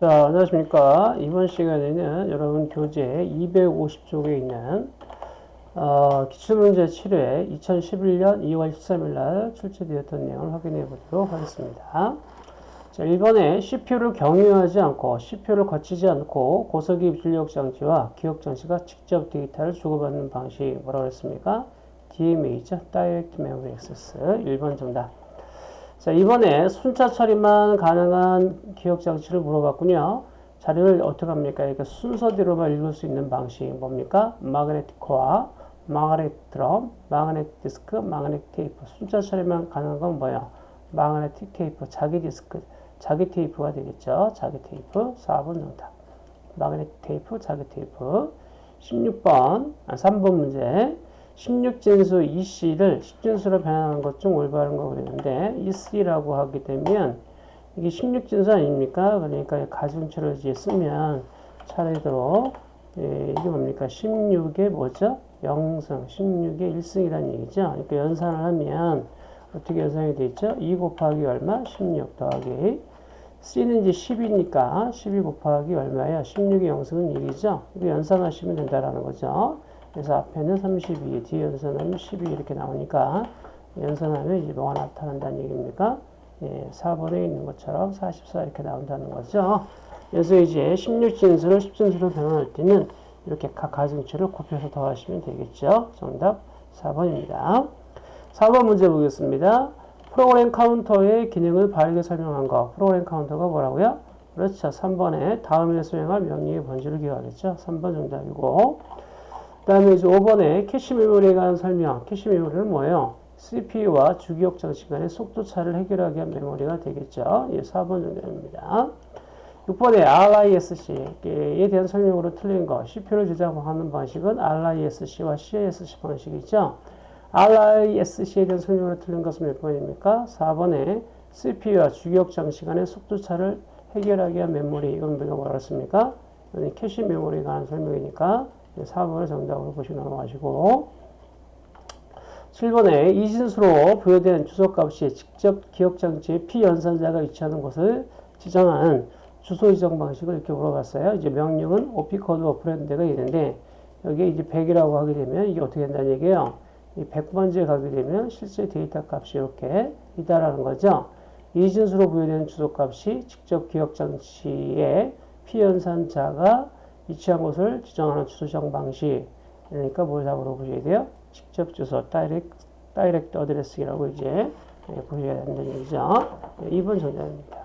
자, 안녕하십니까. 이번 시간에는 여러분 교재 250쪽에 있는 어, 기출문제 7회 2011년 2월 13일 날 출제되었던 내용을 확인해 보도록 하겠습니다. 자, 1번에 CPU를 경유하지 않고 CPU를 거치지 않고 고속이 출력 장치와 기억 장치가 직접 데이터를 주고받는 방식이 뭐라고 했습니까? DMA죠. Direct Memory Access. 1번 정답. 자, 이번에 순차 처리만 가능한 기억 장치를 물어봤군요. 자료를 어떻게 합니까? 이렇게 순서대로만 읽을 수 있는 방식이 뭡니까? magnetic core, magnetic drum, magnetic disk, magnetic tape. 순차 처리만 가능한 건 뭐예요? magnetic tape, 자기 디스크, 자기 테이프가 되겠죠. 자기 테이프, 4번 정답. magnetic tape, 자기 테이프. 16번, 아, 3번 문제. 16진수 EC를 10진수로 변하는 것중 올바른 거 그랬는데 EC라고 하게 되면 이게 16진수 아닙니까? 그러니까 가중치를 이제 쓰면 차례대로 예, 이게 뭡니까? 16의 뭐죠? 0승, 16의 1승이라는 얘기죠. 그러니까 연산을 하면 어떻게 연산이 되죠? 2 곱하기 얼마? 16 더하기 C는 이제 10이니까 12 곱하기 얼마예요? 16의 0승은 1이죠. 이거 연산하시면 된다라는 거죠. 그래서 앞에는 32, 뒤에 연산하면 12 이렇게 나오니까 연산하면 이제 뭐가 나타난다는 얘기입니까? 예, 4번에 있는 것처럼 44 이렇게 나온다는 거죠. 그래서 이제 16진수를 10진수로 변환할 때는 이렇게 각 가중치를 곱해서 더하시면 되겠죠. 정답 4번입니다. 4번 문제 보겠습니다. program counter의 기능을 바르게 설명한 거. program counter가 뭐라고요? 그렇죠. 3번에 다음에 수행할 명령의 번지를 기억하겠죠. 3번 정답이고. 그 다음에 이제 5번에 캐시 메모리에 관한 설명. 캐시 메모리는 뭐예요? CPU와 주기억 장치 간의 속도 차를 해결하기 위한 메모리가 되겠죠. 예, 4번 정답입니다. 6번에 RISC에 대한 설명으로 틀린 거. CPU를 제작하는 방식은 RISC와 CISC 방식이죠. RISC에 대한 설명으로 틀린 것은 몇 번입니까? 4번에 CPU와 주기억 장치 간의 속도 차를 해결하기 위한 메모리. 이건 우리가 뭐라 했습니까? 캐시 메모리에 관한 설명이니까 4번을 정답으로 보시고 넘어가시고 7번에 이진수로 부여된 주소값이 직접 기억장치에 피연산자가 위치하는 곳을 지정하는 주소 지정 방식을 이렇게 물어봤어요. 이제 명령은 OP code operand가 있는데 여기에 이제 100이라고 하게 되면 이게 어떻게 된다는 얘기예요. 이 100번지에 가게 되면 실제 데이터 값이 이렇게 있다라는 거죠. 이진수로 부여된 주소값이 직접 기억장치에 피연산자가 위치한 곳을 지정하는 주소 지정 방식. 그러니까 뭘 답으로 보셔야 돼요? 직접 주소, direct, direct address라고 이제 예, 보셔야 된다는 얘기죠. 2번 예, 정답입니다.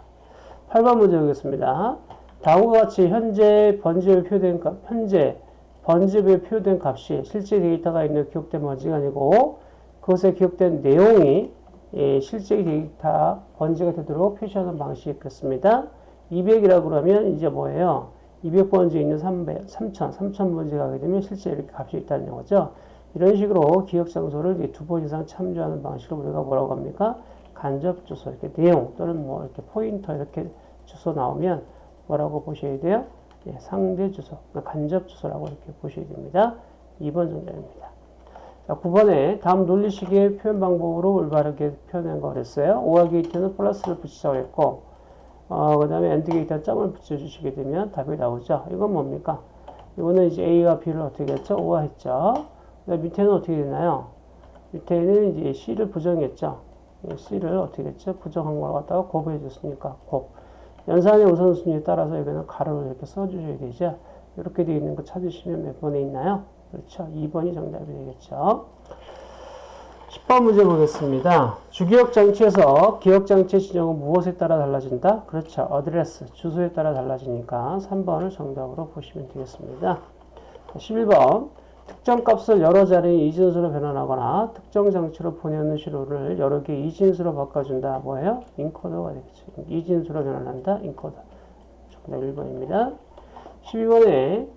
8번 문제 보겠습니다. 다음과 같이 현재 번지에 표시된 값, 현재 번지에 표시된 값이 실제 데이터가 있는 기록된 번지가 아니고 그것에 기록된 내용이 예, 실제 데이터 번지가 되도록 표시하는 방식이 그렇습니다. 200이라고 그러면 이제 뭐예요? 200번지에 있는 300, 3000, 3000번지에 가게 되면 실제 이렇게 값이 있다는 거죠. 이런 식으로 기억 장소를 두 번 이상 참조하는 방식을 우리가 뭐라고 합니까? 간접 주소, 이렇게 내용 또는 뭐 이렇게 포인터 이렇게 주소 나오면 뭐라고 보셔야 돼요? 예, 상대 주소, 그러니까 간접 주소라고 이렇게 보셔야 됩니다. 2번 정답입니다. 자, 9번에 다음 논리식의 표현 방법으로 올바르게 표현한 거 그랬어요. 오화 게이트는 플러스를 붙이자고 했고, 어, 그 다음에 AND gate 점을 붙여주시게 되면 답이 나오죠. 이건 뭡니까? 이거는 이제 A와 B를 어떻게 했죠? OR 했죠. 밑에는 어떻게 되나요? 밑에는 이제 C를 부정했죠. C를 어떻게 했죠? 부정한 걸 갖다가 곱해 줬으니까 곱. 연산의 우선순위에 따라서 여기는 괄호를 이렇게 써주셔야 되죠. 이렇게 되어 있는 거 찾으시면 몇 번에 있나요? 그렇죠. 2번이 정답이 되겠죠. 10번 문제 보겠습니다. 주기억 장치에서 기억 장치 지정은 무엇에 따라 달라진다? 그렇죠. address, 주소에 따라 달라지니까 3번을 정답으로 보시면 되겠습니다. 11번 특정 값을 여러 자리의 이진수로 변환하거나 특정 장치로 보내는 신호를 여러 개의 이진수로 바꿔준다. 뭐예요? encoder가 되겠죠. 이진수로 변환한다. encoder. 정답 1번입니다. 12번에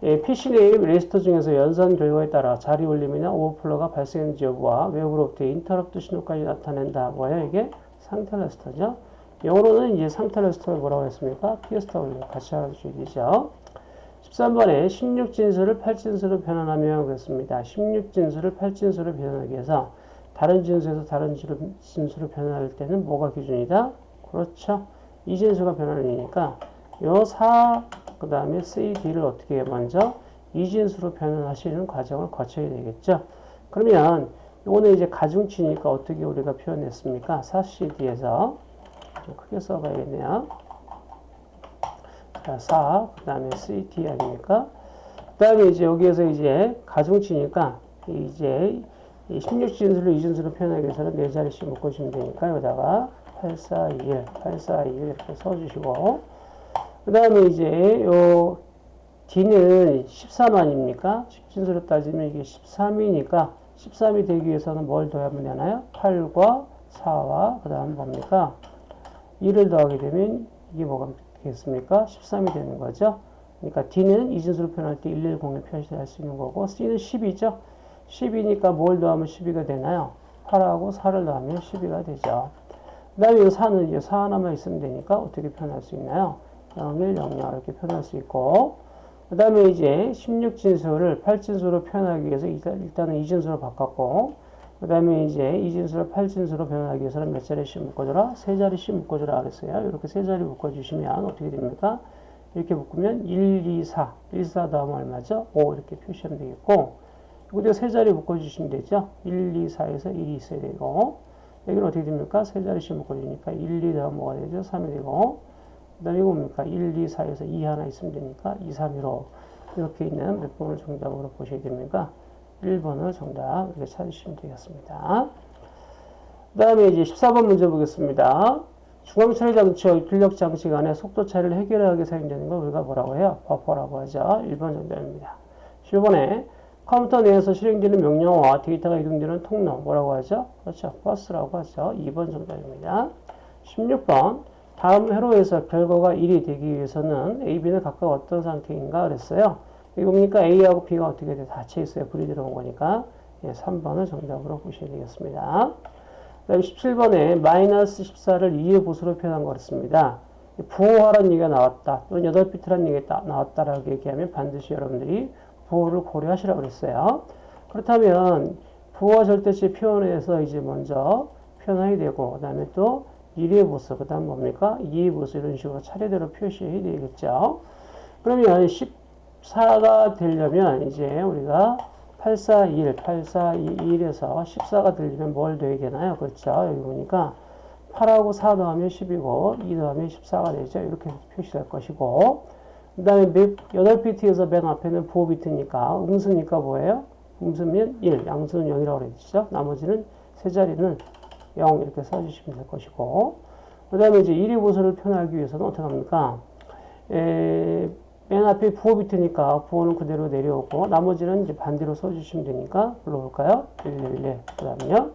PC 내 레지스터 중에서 연산 결과에 따라 자리 올림이나 오버플로가 발생했는지 여부와 외부로부터의 인터럽트 신호까지 나타낸다. 뭐예요? 이게 상태 레지스터죠. 영어로는 이제 상태 레지스터를 뭐라고 했습니까? PSW 같이 알아주셔야 되죠. 13번에 16진수를 8진수로 변환하면 그렇습니다. 16진수를 8진수로 변환하기 위해서 다른 진수에서 다른 진수로 변환할 때는 뭐가 기준이다? 그렇죠. 이 진수가 변환이니까 요 4, 그 다음에 CD를 어떻게? 먼저 이진수로 변환하시는 과정을 거쳐야 되겠죠. 그러면 이거는 이제 가중치니까 어떻게 우리가 표현했습니까? 4CD에서 좀 크게 써봐야겠네요. 자, 4, 그 다음에 CT 아닙니까? 그 다음에 이제 여기에서 이제 가중치니까 이제 16진수를 이진수로 표현하기 위해서는 네 자리씩 묶어주면 되니까 여기다가 8421, 8421 이렇게 써주시고 그 다음에 이제 요 D는 13아닙니까? 10진수로 따지면 이게 13이니까 13이 되기 위해서는 뭘 더하면 되나요? 8과 4와 그 다음 뭡니까? 2를 더하게 되면 이게 뭐가 되겠습니까? 13이 되는 거죠. 그러니까 D는 이진수로 표현할 때 110을 표시할 수 있는 거고 C는 10이죠. 10이니까 뭘 더하면 12가 되나요? 8하고 4를 더하면 12가 되죠. 그 다음에 이 4는 이제 4 하나만 있으면 되니까 어떻게 표현할 수 있나요? 0, 1, 0, 0 이렇게 표현할 수 있고 그 다음에 이제 16진수를 8진수로 표현하기 위해서 일단은 이진수로 바꿨고 그 다음에 이제 이진수를 8진수로 변환하기 위해서는 몇 자리씩 묶어줘라? 세 자리씩 묶어줘라 그랬어요. 이렇게 세 자리 묶어주시면 어떻게 됩니까? 이렇게 묶으면 1, 2, 4. 1, 4 다음 얼마죠? 5 이렇게 표시하면 되겠고 여기다 세 자리 묶어주시면 되죠. 1, 2, 4에서 1이 있어야 되고 여기는 어떻게 됩니까? 세 자리씩 묶어주니까 1, 2 다음 뭐가 되죠? 3이 되고 그 다음에 이거 뭡니까? 1, 2, 4에서 2 하나 있으면 되니까 2, 3, 1로 이렇게 있는 몇 번을 정답으로 보셔야 됩니까? 1번을 정답 이렇게 찾으시면 되겠습니다. 그 다음에 이제 14번 문제 보겠습니다. 중앙처리 장치와 출력 장치 간의 속도 차이를 해결하기 위해 사용되는 걸 우리가 뭐라고 해요? 버퍼라고 하죠. 1번 정답입니다. 10번에 컴퓨터 내에서 실행되는 명령어와 데이터가 이동되는 통로 뭐라고 하죠? 그렇죠. 버스라고 하죠. 2번 정답입니다. 16번 다음 회로에서 결과가 1이 되기 위해서는 A, B는 각각 어떤 상태인가 그랬어요. 이거 보니까 A하고 B가 어떻게 돼? 닫혀 있어요. 불이 들어온 거니까. 예, 3번을 정답으로 보셔야 되겠습니다. 그 다음에 17번에 마이너스 14를 2의 보수로 표현한 거였습니다. 부호하라는 얘기가 나왔다. 또는 8비트라는 얘기가 나왔다라고 얘기하면 반드시 여러분들이 부호를 고려하시라고 그랬어요. 그렇다면 부호와 절대치 표현에서 이제 먼저 표현해야 되고 그 다음에 또 1의 보수, 그 다음 뭡니까? 2의 보수 이런 식으로 차례대로 표시해야 되겠죠. 그러면 14가 되려면 이제 우리가 841, 841에서 14가 되려면 뭘 더해야 되나요? 그렇죠. 여기 보니까 8하고 4 더하면 10이고 2 더하면 14가 되죠. 이렇게 표시될 것이고 그 다음에 8비트에서 맨 앞에는 부호 비트니까 음수니까 뭐예요? 음수면 1, 양수는 0이라고 그랬죠. 나머지는 세 자리는 0 이렇게 써주시면 될 것이고 그 다음에 이제 1의 보수를 표현하기 위해서는 어떻게 합니까? 에, 맨 앞에 부호 비트니까 부호는 그대로 내려오고 나머지는 이제 반대로 써주시면 되니까 불러볼까요? 1, 1, 1, 그 다음에요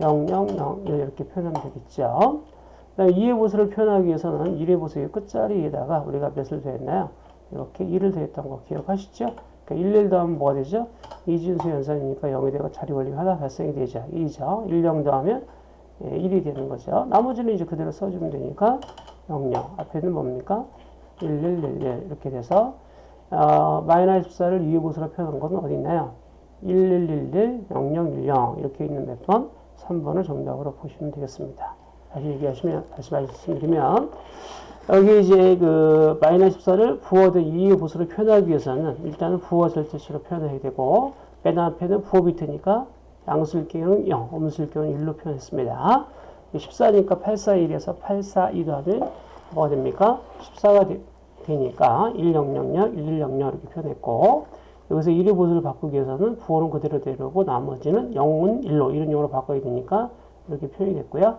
0, 0, 0 이렇게 표현하면 되겠죠. 그 다음에 2의 보수를 표현하기 위해서는 1의 보수의 끝자리에다가 우리가 몇을 더했나요? 이렇게 1을 더했던 거 기억하시죠? 그러니까 1, 1 더하면 뭐가 되죠? 이진수 연산이니까 0이 되고 자리 원리가 하나 발생이 되죠. 1이죠. 1, 0 더하면 1이 되는 거죠. 나머지는 이제 그대로 써주면 되니까 0, 0. 앞에는 뭡니까? 1, 1, 1, 1 이렇게 돼서 어, 마이너스 14를 2의 보수로 표현한 것은 어디 있나요? 1, 1, 1, 1, 0, 0, 1, 0 이렇게 있는 몇 번? 3번을 정답으로 보시면 되겠습니다. 다시 얘기하시면, 다시 말씀드리면 여기 이제 그 마이너스 14를 부호든 2의 보수로 표현하기 위해서는 일단은 부호 절대치로 표현해야 되고 맨 앞에는 부호 비트니까 양수일 경우는 0, 음수일 경우는 1로 표현했습니다. 14니까 841에서 842 더하면 뭐가 됩니까? 14가 되, 되니까 1000, 1100 이렇게 표현했고 여기서 1의 보수를 바꾸기 위해서는 부호는 그대로 내려오고 나머지는 0은 1로 이런 용으로 바꿔야 되니까 이렇게 표현이 됐고요.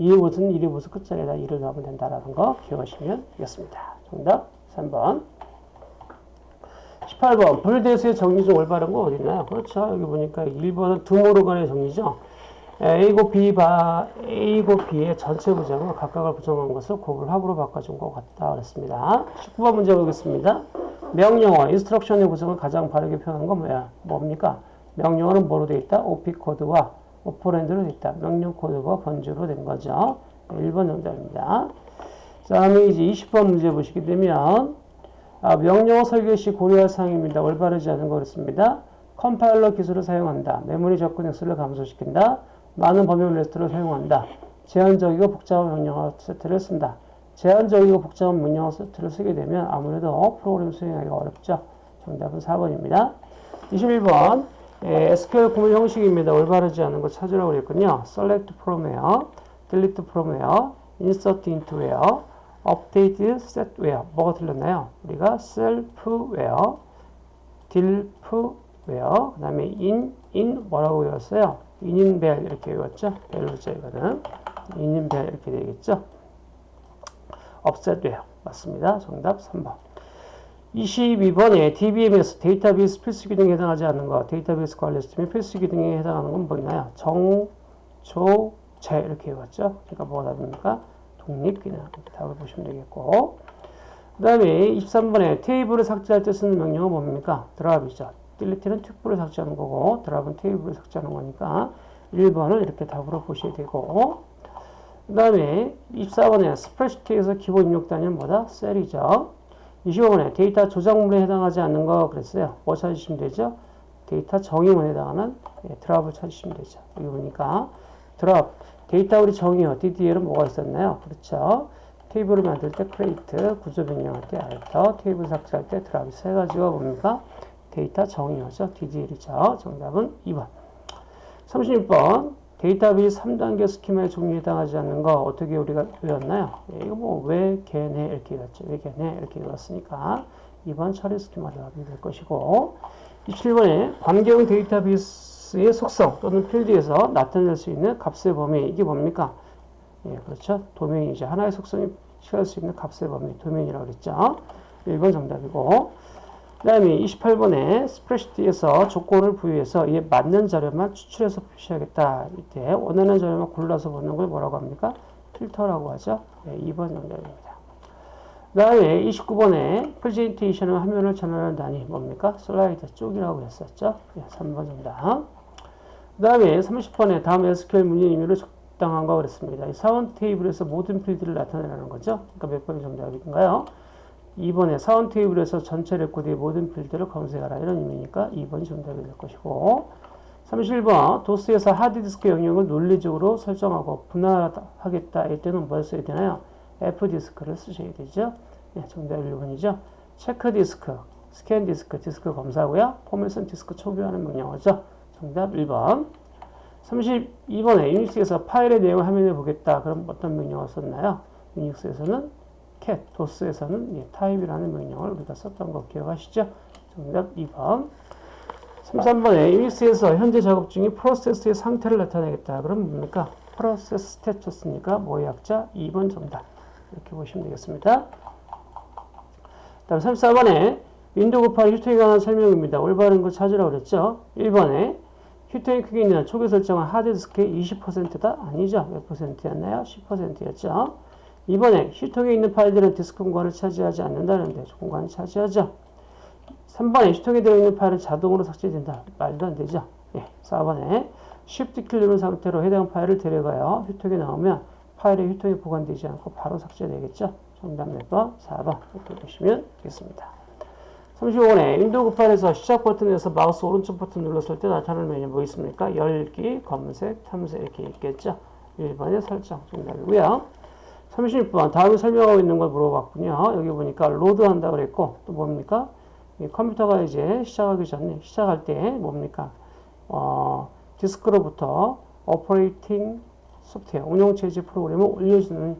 2의 보수는 1의 보수 끝자리에다 1을 넣으면 된다라는 거 기억하시면 되겠습니다. 정답 3번 18번 불대수의 정리 중 올바른 거 어디 있나요? 그렇죠. 여기 보니까 1번은 드모르간의 정리죠. A 곱 B 바 A 곱 B의 전체 부정은 각각을 부정한 것을 곱을 합으로 바꿔준 것 같다 그랬습니다. 19번 문제 보겠습니다. 명령어, instruction의 구성을 가장 바르게 표현한 건 뭐야? 뭡니까? 명령어는 뭐로 되어 있다? OP 코드와 오퍼랜드로 있다. 명령 코드가 번지부로 된 거죠. 1번 정답입니다. 그 다음에 이제 20번 문제 보시게 되면 아, 명령어 설계 시 고려할 사항입니다. 올바르지 않은 거였습니다. 컴파일러 기술을 사용한다. 메모리 접근 횟수를 감소시킨다. 많은 범용 레지스터를 사용한다. 제한적이고 복잡한 명령어 세트를 쓴다. 제한적이고 복잡한 명령어 세트를 쓰게 되면 아무래도 프로그램 수행하기가 어렵죠. 정답은 4번입니다. 21번 예, SQL 구문 형식입니다. 올바르지 않은 거 찾으라고 그랬군요. select from where, delete from where, insert into where, update set where 뭐가 틀렸나요? 우리가 self where, diff where, 그 다음에 in, in 뭐라고 외웠어요? in인 벨 이렇게 외웠죠? 벨로 죠 이거는 in인 벨 이렇게 되겠죠? offset where 맞습니다. 정답 3번 22번에 DBMS 데이터베이스 필수 기능에 해당하지 않는 것, 데이터베이스 관리 시스템의 필수 기능에 해당하는 건 뭐 있나요? 정, 조, 재 이렇게 해봤죠. 그러니까 뭐가 답입니까? 독립 기능 답을 보시면 되겠고 그 다음에 23번에 테이블을 삭제할 때 쓰는 명령은 뭡니까? drop이죠. delete는 튜플을 삭제하는 거고 drop은 테이블을 삭제하는 거니까 1번을 이렇게 답으로 보셔야 되고 그 다음에 24번에 스프레드시트에서 기본 입력 단위는 뭐다? 셀이죠. 25번에 데이터 조작문에 해당하지 않는 거 그랬어요. 뭐 찾으시면 되죠? 데이터 정의문에 해당하는 예, drop을 찾으시면 되죠. 여기 보니까 drop, 데이터 우리 정의어, DDL은 뭐가 있었나요? 그렇죠. 테이블을 만들 때 create, 구조 변경할 때 alter, 테이블 삭제할 때 drop 이 세 가지가 뭡니까? 데이터 정의어죠. DDL이죠. 정답은 2번. 36번. 데이터베이스 3단계 스키마의 종류에 해당하지 않는 거 어떻게 우리가 외웠나요? 예, 이거 뭐 외, 개, 내 이렇게 외웠죠. 외, 개, 내 이렇게 외웠으니까 2번 처리 스키마를 하게 될 것이고 27번에 관계형 데이터베이스의 속성 또는 필드에서 나타낼 수 있는 값의 범위 이게 뭡니까? 예, 그렇죠. 도메인이죠. 하나의 속성이 취할 수 있는 값의 범위 도메인이라고 그랬죠. 1번 정답이고 그 다음에 28번에 스프레시트에서 조건을 부여해서 이에 맞는 자료만 추출해서 표시하겠다. 이때 원하는 자료만 골라서 보는 걸 뭐라고 합니까? 필터라고 하죠. 네, 2번 정답입니다. 그 다음에 29번에 프레젠테이션은 화면을 전환하는 단위 뭡니까? 슬라이드 쪽이라고 했었죠. 네, 3번 정답. 그 다음에 30번에 다음 SQL 문의 의미를 적당한 거 그랬습니다. 이 사원 테이블에서 모든 필드를 나타내라는 거죠. 그러니까 몇 번이 정답인가요? 2번에 사원 테이블에서 전체 레코드의 모든 필드를 검색하라 이런 의미니까 2번이 정답이 될 것이고 31번 도스에서 하드디스크 영역을 논리적으로 설정하고 분할하겠다 이 때는 뭘 써야 되나요? FDISK를 쓰셔야 되죠. 네, 정답 1번이죠. check disk, scan disk, 디스크 검사고요. 포맷은 디스크 초기화하는 명령어죠. 정답 1번 32번에 유닉스에서 파일의 내용을 화면에 보겠다. 그럼 어떤 명령어 썼나요? 유닉스에서는 cat, 도스에서는 예, type이라는 명령을 우리가 썼던 거 기억하시죠? 정답 2번. 33번에 유닉스에서 현재 작업 중인 프로세스의 상태를 나타내겠다. 그럼 뭡니까? process status니까 뭐의 약자? 2번 정답. 이렇게 보시면 되겠습니다. 다음 34번에 윈도우 98 휴지통에 관한 설명입니다. 올바른 거 찾으라고 그랬죠? 1번에 휴지통의 크기는 초기 설정한 하드디스크의 20%다? 아니죠. 몇 퍼센트였나요? 10%였죠. 2번에 휴지통에 있는 파일들은 디스크 공간을 차지하지 않는다는데 공간을 차지하죠. 3번에 휴지통에 들어있는 파일은 자동으로 삭제된다. 말도 안 되죠. 예, 4번에 Shift 키를 누른 상태로 해당 파일을 드래그하여 휴지통에 넣으면 파일이 휴지통에 보관되지 않고 바로 삭제되겠죠. 정답 몇 번? 4번. 이렇게 보시면 되겠습니다. 35번에 윈도우 98에서 시작 버튼에서 마우스 오른쪽 버튼 눌렀을 때 나타나는 메뉴 뭐 있습니까? 열기, 검색, 탐색 이렇게 있겠죠. 1번의 설정 정답이고요. 36번 다음에 설명하고 있는 걸 물어봤군요. 여기 보니까 load 한다 그랬고 또 뭡니까? 컴퓨터가 이제 시작하기 전에 시작할 때 뭡니까? 어, 디스크로부터 operating software 운영체제 프로그램을 올려주는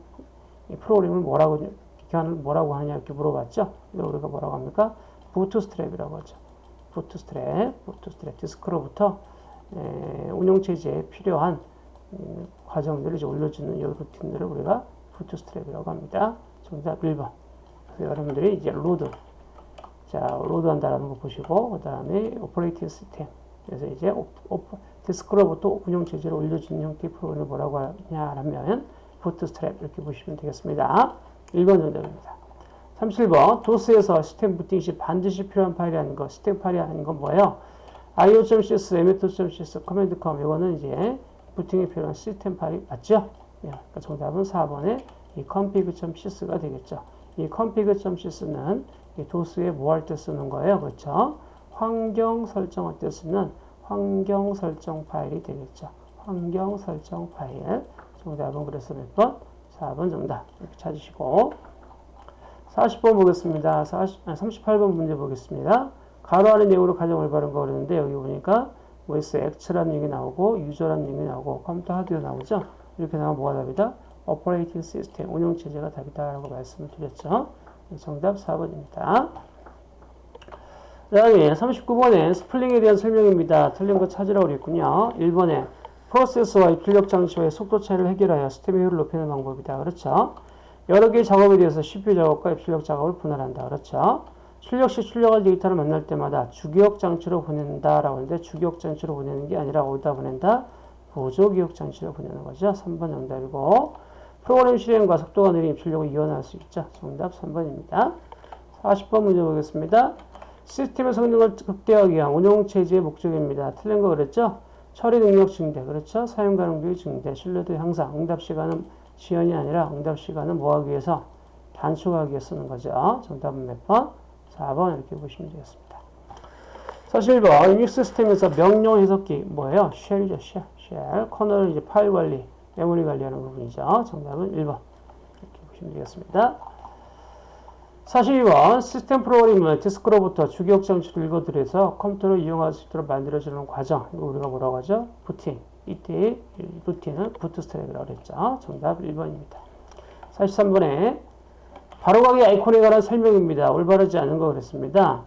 프로그램을 뭐라고 기간을 뭐라고 하느냐 이렇게 물어봤죠. 우리가 뭐라고 합니까? bootstrap이라고 하죠. bootstrap, bootstrap 디스크로부터 에, 운영체제에 필요한 음, 과정들을 이제 올려주는 이 루틴들을 우리가 bootstrap이라고 합니다. 정답 1번. 그래서 여러분들이 이제 load. 자, load 한다라는 거 보시고, 그 다음에 operating system. 그래서 이제 오, 오, 디스크로부터 운영 체제를 올려주는 형태의 프로그램을 뭐라고 하냐면, bootstrap 이렇게 보시면 되겠습니다. 1번 정답입니다. 37번, 도스에서 시스템 부팅 시 반드시 필요한 파일이 아닌 거, 시스템 파일이 아닌 건 뭐예요? io.sys, msdos.sys, command.com, 이거는 이제 부팅에 필요한 시스템 파일이 맞죠? 예, 그러니까 정답은 4번에 이 config.cs가 되겠죠. 이 config.cs는 이 도스에 뭐 할 때 쓰는 거예요? 그렇죠? 환경 설정할 때 쓰는 환경 설정 파일이 되겠죠. 환경 설정 파일. 정답은 그래서 몇 번? 4번 정답. 이렇게 찾으시고. 40번 보겠습니다. 40, 아, 38번 문제 보겠습니다. 가로 안의 내용으로 가장 올바른 거 그랬는데 여기 보니까 뭐 있어? acts라는 얘기 나오고 user라는 얘기 나오고 computer hardware 나오죠? 이렇게 나오면 뭐가 답이다? operating system, 운영체제가 답이다 라고 말씀을 드렸죠. 정답 4번입니다. 그 다음에 39번에 스풀링에 대한 설명입니다. 틀린 거 찾으라고 그랬군요. 1번에 프로세서와 출력 장치와의 속도 차이를 해결하여 시스템의 효율을 높이는 방법이다. 그렇죠? 여러 개의 작업에 대해서 CPU 작업과 입출력 작업을 분할한다. 그렇죠? 출력 시 출력할 데이터를 만날 때마다 주기억 장치로 보낸다라고 하는데 주기억 장치로 보내는 게 아니라 어디다 보낸다? 보조 기억 장치로 보내는 거죠. 3번 정답이고 프로그램 실행과 속도가 느린 입출력을 이원할 수 있죠. 정답 3번입니다. 40번 문제 보겠습니다. 시스템의 성능을 극대화하기 위한 운영체제의 목적입니다. 틀린 거 그랬죠? 처리 능력 증대, 그렇죠? 사용 가능비 증대, 신뢰도 향상, 응답 시간은 지연이 아니라 응답 시간은 뭐 하기 위해서? 단축하기 위해 쓰는 거죠. 정답은 몇 번? 4번 이렇게 보시면 되겠습니다. 41번 유닉스 시스템에서 명령 해석기 뭐예요? 쉘이죠, 쉘. 쉘. 커널은 이제 파일 관리, 메모리 관리하는 부분이죠. 정답은 1번 이렇게 보시면 되겠습니다. 42번 시스템 프로그램을 디스크로부터 주기억 장치로 읽어들여서 컴퓨터를 이용할 수 있도록 만들어주는 과정 이거 우리가 뭐라고 하죠? 부팅 이때 루틴은 부트스트랩이라고 그랬죠. 정답 1번입니다. 43번에 바로가기 아이콘에 관한 설명입니다. 올바르지 않은 거 그랬습니다.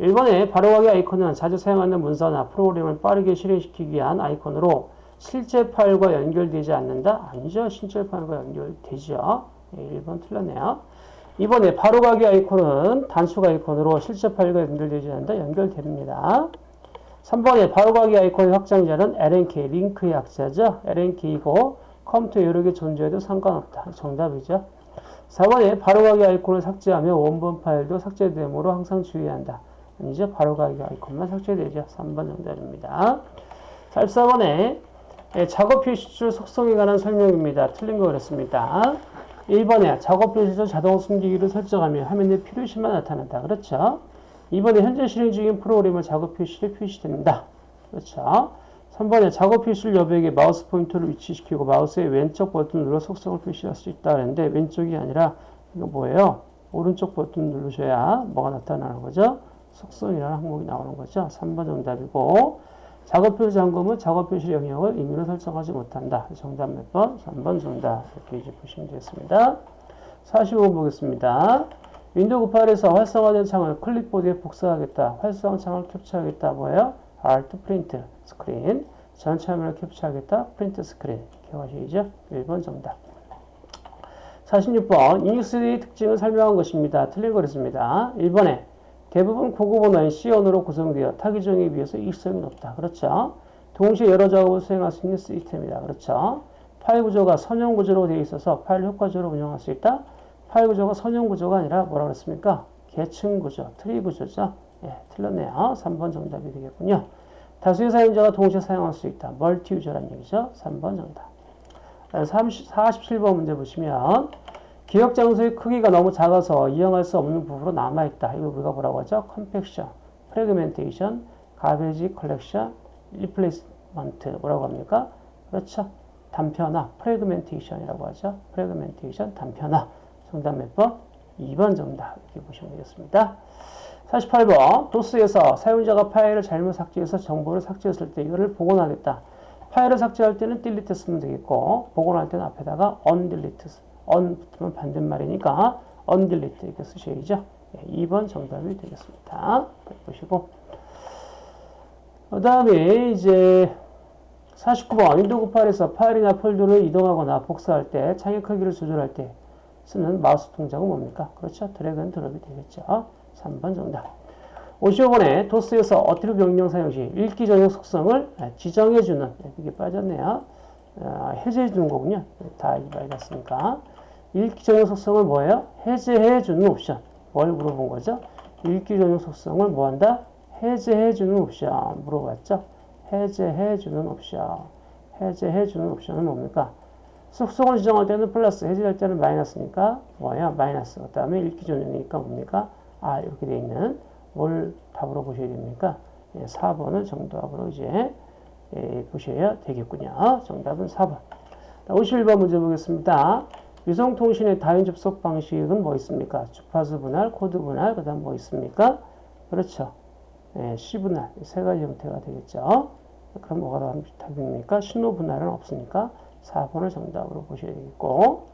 1번에 바로가기 아이콘은 자주 사용하는 문서나 프로그램을 빠르게 실행시키기 위한 아이콘으로 실제 파일과 연결되지 않는다? 아니죠. 실제 파일과 연결되죠. 1번 틀렸네요. 이번에 바로가기 아이콘은 단축 아이콘으로 실제 파일과 연결되지 않는다? 연결됩니다. 3번에 바로가기 아이콘의 확장자는 LNK, 링크의 약자죠. LNK이고 컴퓨터 여러 개 존재해도 상관없다. 정답이죠. 4번에 바로가기 아이콘을 삭제하며 원본 파일도 삭제됨으로 항상 주의한다. 아니죠. 바로 가기 아이콘만 삭제되죠. 3번 정답입니다. 44번에 작업 표시줄 속성에 관한 설명입니다. 틀린 거 그랬습니다. 1번에 작업 표시줄 자동 숨기기를 설정하면 화면에 필요시만 나타난다. 그렇죠. 2번에 현재 실행 중인 프로그램을 작업 표시를 표시된다. 그렇죠. 3번에 작업 표시를 여백에 마우스 포인터를 위치시키고 마우스의 왼쪽 버튼을 눌러 속성을 표시할 수 있다. 그랬는데 왼쪽이 아니라 이거 뭐예요? 오른쪽 버튼 누르셔야 뭐가 나타나는 거죠? 속성이라는 항목이 나오는 거죠. 3번 정답이고 작업 표시 잠금은 작업 표시 영역을 임의로 설정하지 못한다. 정답 몇 번? 3번 정답. 이렇게 이제 보시면 되겠습니다. 45번 보겠습니다. 윈도우 98에서 활성화된 창을 클립보드에 복사하겠다. 활성화 창을 캡처하겠다. 뭐예요? Alt print screen. 전체 화면을 캡처하겠다. print screen. 기억하시죠? 1번 정답. 46번 유닉스의 특징을 설명한 것입니다. 틀린 거랬습니다. 1번에 대부분 고급 언어인 C 언어로 구성되어 타 기종에 비해서 이식성이 높다. 그렇죠? 동시에 여러 작업을 수행할 수 있는 시스템이다. 그렇죠? 파일 구조가 선형 구조로 되어 있어서 파일 효과적으로 운영할 수 있다. 파일 구조가 선형 구조가 아니라 뭐라 그랬습니까? 계층 구조, 트리 구조죠. 예, 틀렸네요. 3번 정답이 되겠군요. 다수의 사용자가 동시에 사용할 수 있다. multi user란 얘기죠. 3번 정답. 30, 47번 문제 보시면 기억 장소의 크기가 너무 작아서 이용할 수 없는 부분으로 남아있다. 이거 우리가 뭐라고 하죠? compaction, fragmentation, garbage collection, replacement 뭐라고 합니까? 그렇죠. 단편화, fragmentation이라고 하죠. fragmentation, 단편화. 정답 몇 번? 2번 정답. 이렇게 보시면 되겠습니다. 48번 도스에서 사용자가 파일을 잘못 삭제해서 정보를 삭제했을 때 이거를 복원하겠다. 파일을 삭제할 때는 delete 쓰면 되겠고 복원할 때는 앞에다가 undelete, un 붙으면 반대말이니까 undelete 이렇게 쓰셔야죠. 2번 정답이 되겠습니다. 보시고 그 다음에 이제 49번 윈도우 98에서 파일이나 폴더를 이동하거나 복사할 때 창의 크기를 조절할 때 쓰는 마우스 동작은 뭡니까? 그렇죠. drag and drop이 되겠죠. 3번 정답. 55번에 도스에서 attrib 명령 사용 시 읽기 전용 속성을 지정해주는 이게 빠졌네요. 아, 해제해주는 거군요. 다 마이너스니까. 읽기 전용 속성을 뭐예요? 해제해주는 옵션. 뭘 물어본 거죠? 읽기 전용 속성을 뭐한다? 해제해주는 옵션 물어봤죠? 해제해주는 옵션. 해제해주는 옵션은 뭡니까? 속성을 지정할 때는 플러스, 해제할 때는 마이너스니까 뭐야? 마이너스. 그 다음에 읽기 전용이니까 뭡니까? 아, 이렇게 돼 있는 뭘 답으로 보셔야 됩니까? 예, 4번을 정답으로 이제 예, 보셔야 되겠군요. 정답은 4번. 51번 문제 보겠습니다. 위성통신의 다원 접속 방식은 뭐 있습니까? 주파수 분할, 코드 분할, 그 다음 뭐 있습니까? 그렇죠. 예, C 분할, 세 가지 형태가 되겠죠. 그럼 뭐가 답입니까? 신호 분할은 없으니까 4번을 정답으로 보셔야 되겠고.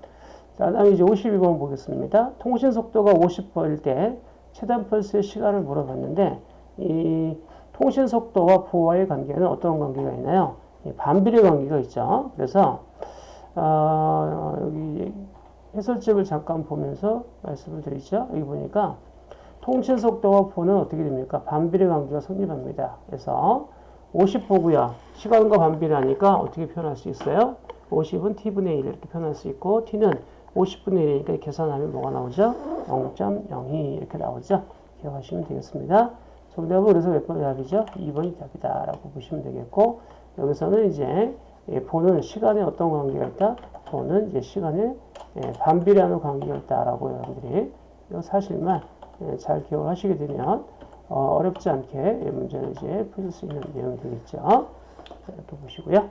자, 다음에 이제 52번 보겠습니다. 통신 속도가 50보일 때 최단 펄스의 시간을 물어봤는데, 이 통신 속도와 부호와의 관계는 어떤 관계가 있나요? 반비례 관계가 있죠. 그래서 어, 여기 해설집을 잠깐 보면서 말씀을 드리죠. 여기 보니까 통신 속도와 부호는 어떻게 됩니까? 반비례 관계가 성립합니다. 그래서 50보고요. 시간과 반비례하니까 어떻게 표현할 수 있어요? 50은 t분의 1 이렇게 표현할 수 있고 t는 50분의 1이니까 계산하면 뭐가 나오죠? 0.02 이렇게 나오죠? 기억하시면 되겠습니다. 정답은 그래서 몇 번이 답이죠? 2번이 답이다라고 보시면 되겠고 여기서는 이제 예, 보는 시간에 어떤 관계가 있다? 보는 이제 시간에 예, 반비례하는 관계가 있다라고 여러분들이 이 사실만 예, 잘 기억을 하시게 되면 어, 렵지 않게 문제를 이제 풀 수 있는 내용이 되겠죠. 이렇게 보시고요.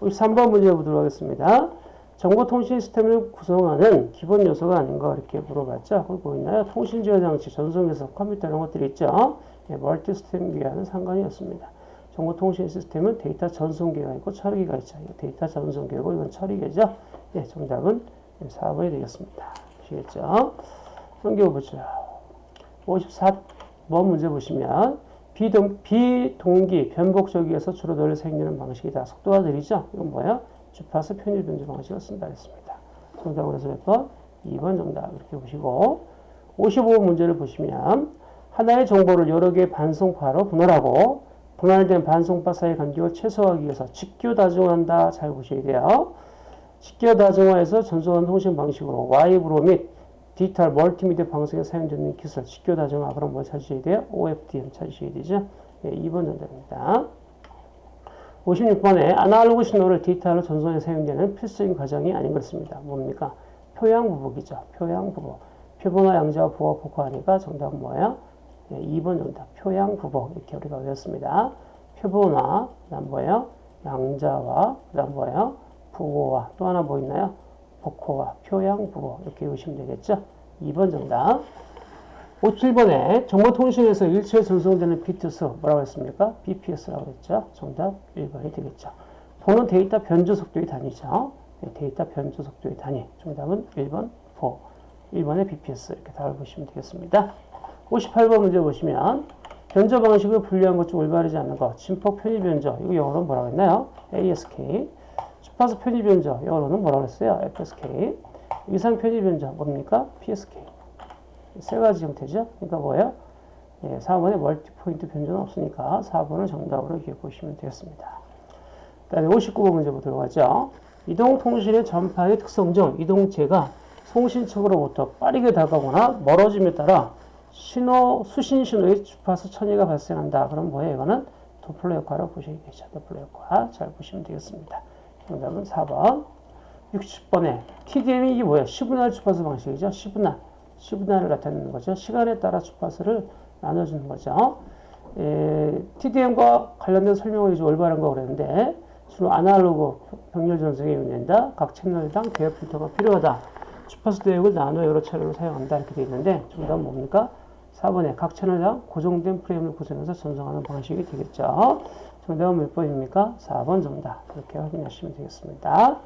3번 문제 보도록 하겠습니다. 정보통신 시스템을 구성하는 기본 요소가 아닌가 이렇게 물어봤죠. 거기 보이나요? 통신지원 장치, 전송에서 컴퓨터 이런 것들이 있죠. 예, multi system 기와는 상관이 없습니다. 정보통신 시스템은 데이터 전송기가 있고 처리기가 있죠. 데이터 전송기고 이건 처리기죠. 예, 정답은 4번이 되겠습니다. 아시겠죠? 넘겨 보죠. 54번 문제 보시면 비동, 비동기 변복조기에서 주로 쓰이는 방식이다. 속도가 느리죠? 이건 뭐예요? 주파수 편이 변조 방식을 쓴다 했습니다. 정답은 그래서 몇 번? 2번 정답 이렇게 보시고 55번 문제를 보시면 하나의 정보를 여러 개의 반송파로 분할하고 분할된 반송파 사이 간격을 최소화하기 위해서 직교 다중화한다. 잘 보셔야 돼요. 직교 다중화에서 전송하는 통신 방식으로 와이브로 및 디지털 멀티미디어 방송에 사용되는 기술 직교 다중화 그럼 뭘 찾으셔야 돼요? OFDM 찾으셔야 되죠. 네, 2번 정답입니다. 56번에 아날로그 신호를 디지털로 전송에 사용되는 필수적인 과정이 아닌 것습니다. 뭡니까? 표양 부복이죠. 표양 부복. 표본화 양자와 부호 복화하니까 정답은 뭐예요? 네, 2번 정답. 표양부복. 이렇게 우리가 외웠습니다. 표본화, 그 다음 뭐예요? 양자와, 그 다음 뭐예요? 부호와. 또 하나 뭐 있나요? 복호와 표양부호. 이렇게 외우시면 되겠죠? 2번 정답. 57번에 정보통신에서 일체에 전송되는 비트수 뭐라고 했습니까? BPS라고 했죠. 정답 1번이 되겠죠. 보는 데이터 변조 속도의 단위죠. 네, 데이터 변조 속도의 단위. 정답은 1번 4. 1번의 BPS 이렇게 답을 보시면 되겠습니다. 58번 문제 보시면 변조 방식을 분류한 것 중 올바르지 않는 것. 진폭 편이 변조. 이거 영어로 뭐라고 했나요? ASK. 주파수 편이 변조. 영어로는 뭐라고 했어요? FSK. 위상 편이 변조 뭡니까? PSK. 세 가지 형태죠. 그러니까 뭐예요? 예, 4번에 multipoint 변조는 없으니까 4번을 정답으로 이렇게 보시면 되겠습니다. 그 다음에 59번 문제 보도록 하죠. 이동통신의 전파의 특성 중 이동체가 송신측으로부터 빠르게 다가오거나 멀어짐에 따라 신호, 수신 신호의 주파수 천이가 발생한다. 그럼 뭐예요? 이거는 도플러 효과로 보셔야겠죠. 도플러 효과 잘 보시면 되겠습니다. 정답은 4번. 60번에 TDM이 이게 뭐예요? 시분할 주파수 방식이죠. 시분할. 시분할을 나타내는 거죠. 시간에 따라 주파수를 나눠주는 거죠. 에, TDM과 관련된 설명을 이제 올바른 거 그랬는데 주로 아날로그 병렬 전송에 의미된다. 각 채널당 대역 필터가 필요하다. 주파수 대역을 나눠 여러 차례로 사용한다. 이렇게 되어 있는데 정답은 뭡니까? 4번에 각 채널당 고정된 프레임을 구성해서 전송하는 방식이 되겠죠. 정답은 몇 번입니까? 4번 정답. 이렇게 확인하시면 되겠습니다.